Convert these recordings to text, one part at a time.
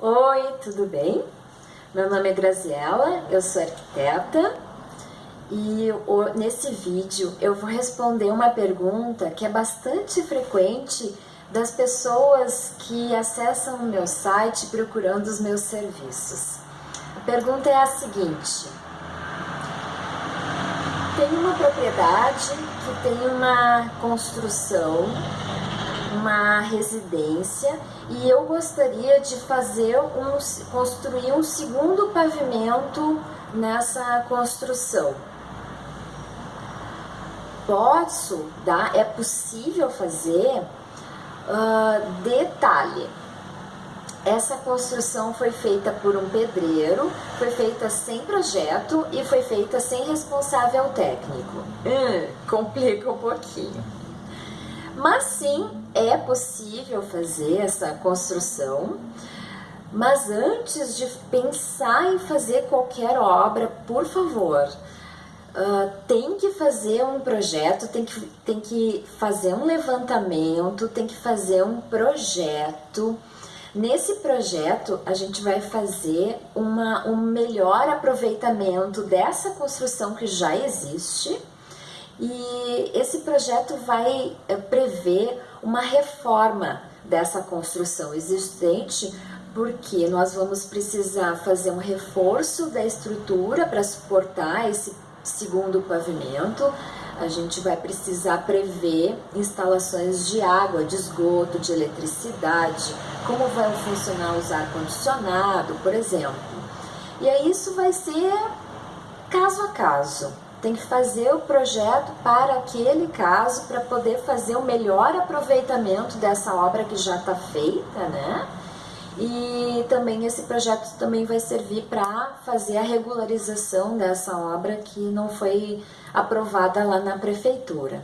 Oi, tudo bem? Meu nome é Graziela, eu sou arquiteta e nesse vídeo eu vou responder uma pergunta que é bastante frequente das pessoas que acessam o meu site procurando os meus serviços. A pergunta é a seguinte, tem uma propriedade que tem uma construção uma residência e eu gostaria de fazer um, construir um segundo pavimento nessa construção. Posso dar, é possível fazer uh, detalhe. Essa construção foi feita por um pedreiro, foi feita sem projeto e foi feita sem responsável técnico. Hum, complica um pouquinho. Mas sim, é possível fazer essa construção, mas antes de pensar em fazer qualquer obra, por favor, uh, tem que fazer um projeto, tem que, tem que fazer um levantamento, tem que fazer um projeto. Nesse projeto, a gente vai fazer uma, um melhor aproveitamento dessa construção que já existe, e esse projeto vai eh, prever uma reforma dessa construção existente, porque nós vamos precisar fazer um reforço da estrutura para suportar esse segundo pavimento, a gente vai precisar prever instalações de água, de esgoto, de eletricidade, como vai funcionar os ar-condicionado, por exemplo. E aí isso vai ser caso a caso tem que fazer o projeto para aquele caso para poder fazer o melhor aproveitamento dessa obra que já está feita, né? E também esse projeto também vai servir para fazer a regularização dessa obra que não foi aprovada lá na prefeitura,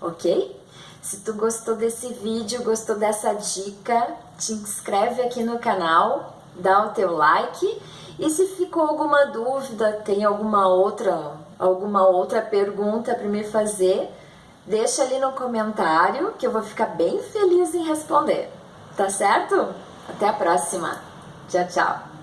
ok? Se tu gostou desse vídeo, gostou dessa dica, te inscreve aqui no canal, dá o teu like e se ficou alguma dúvida, tem alguma outra alguma outra pergunta para me fazer, deixa ali no comentário que eu vou ficar bem feliz em responder. Tá certo? Até a próxima. Tchau, tchau.